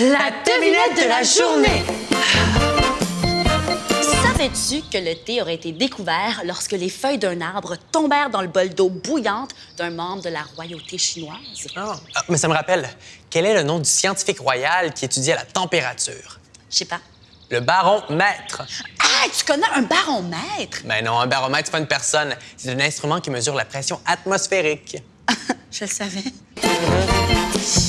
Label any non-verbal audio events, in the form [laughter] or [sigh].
La devinette de la journée. Savais-tu que le thé aurait été découvert lorsque les feuilles d'un arbre tombèrent dans le bol d'eau bouillante d'un membre de la royauté chinoise? Ah, ah, mais ça me rappelle, quel est le nom du scientifique royal qui étudiait la température? Je sais pas. Le baromètre. Ah, tu connais un baromètre? Ben non, un baromètre, c'est pas une personne. C'est un instrument qui mesure la pression atmosphérique. [laughs] Je le savais. [laughs]